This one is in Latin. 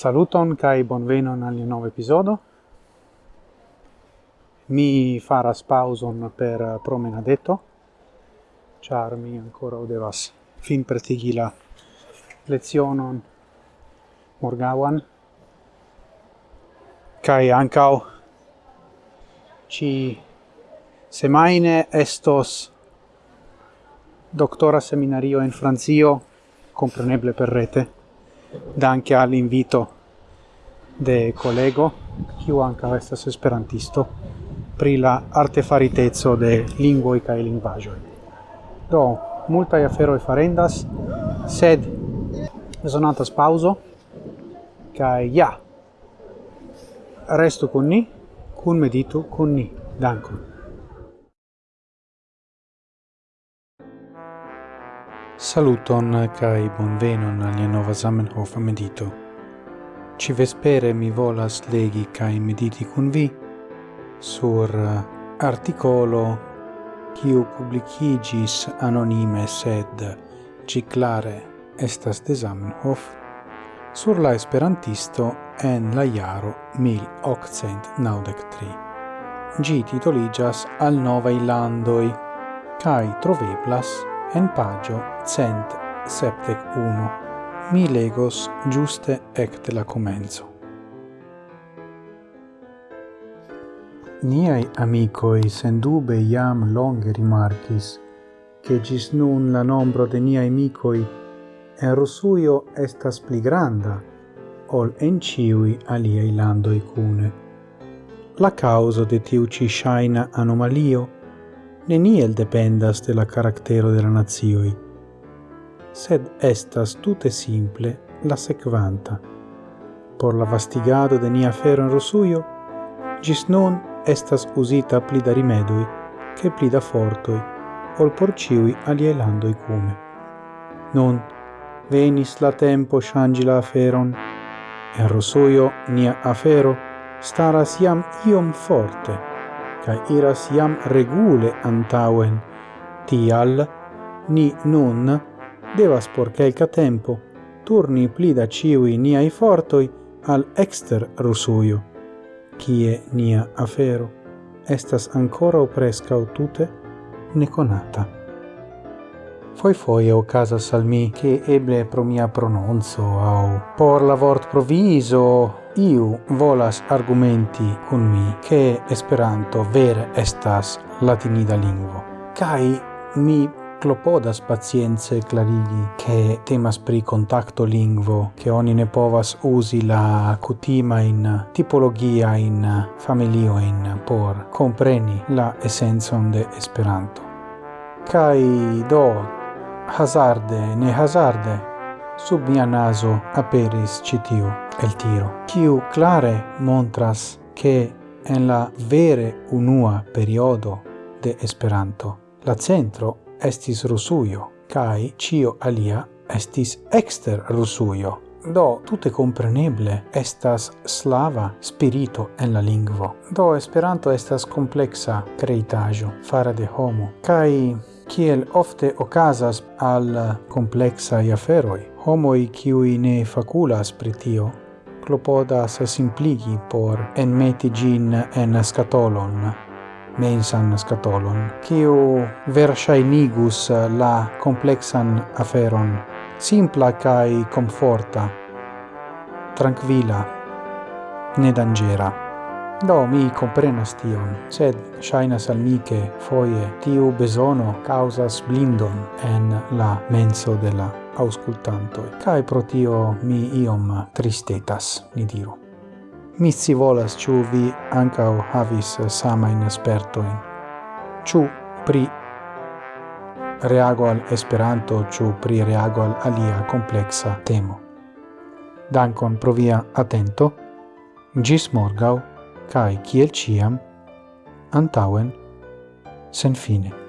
Saluton kai bonvenon al nova episodio. Mi faras pauson per promenadetto. Char mi ancora devas fin pretigi la Lezionon morgawan. Kai ancau ci semaine estos doctora seminario in Franzio compreneble per rete danke all'invito de collego kiu anca estas esperantisto pri la artefaritezzo de lingvoj kaj lingvaĵoj. Do multaj aferoj farendas, sed bezonatas pauzo kaj ja restu kun ni, kun meditu kun ni. Dankon. Saluton kai bonvenon al nova Zamenhof medito. Ci vespere mi volas legi kai mediti kun vi sur eh, articolo kiu publicigis anonime sed ci clare estas de Zamenhof sur la esperantisto en la iaro 1893. Gi titoligas al nova landoj kai troveblas en pagio cent septec uno. Mi legos giuste ecte la comenzo. Niai amicoi sendube iam longe rimarcis che gis nun la nombro de niai amicoi en Rusuio estas pli granda ol en ciui aliei landoi cune. La causa de tiu ci shaina anomalio neniel dependas de la caractero de la nazioi, sed estas tute simple la sequanta. Por la vastigado de nia fero en Rusujo, gis nun estas usita pli da rimedui che pli da fortoi, ol por ciui aliei landoi cume. Nun, venis la tempo shangi la aferon, en Rusujo nia afero staras iam iom forte, ca iras iam regule antauen. Tial, ni nun devas por quelca tempo turni pli da ciui niai fortoi al exter Rusuio, cie nia afero estas ancora prescau tute neconata. Foi foi o casa salmi che eble pro mia prononzo au por la vort proviso iu volas argumenti kun mi che Esperanto vere estas latinida lingvo, kai mi clopodas pacience clarigi che temas pri contacto lingvo che oni ne povas usi la cutima in tipologia in familio in por compreni la essenzon de esperanto. Kai do hazarde ne hazarde sub mia naso aperis citio el tiro, kiu clare montras che en la vere unua periodo de Esperanto la centro estis Rusujo, kai cio alia estis exter Rusujo. Do, tutte compreneble estas slava spirito en la lingvo. Do, Esperanto estas complexa creitajo fara de homo, kai kiel ofte ocasas al complexa aferoi. Homoi kiui ne faculas pri tio, clopodas simpligi por enmeti gin en scatolon, mensan scatolon, kiu versainigus la complexan aferon, simpla cae comforta, tranquilla, ne dangera. Do, mi comprenas tion, sed shainas al mi che foie tiu besono causas blindon en la menso de la auscultanto. Kai pro tio mi iom tristetas, ni diru. Mi si volas ciu vi ancao havis sama in espertoin, ciu pri reago al Esperanto, ciu pri reago al alia complexa temo. Dankon pro via atento, gis morgau, cae, ciel ciam, antauen, sen fine.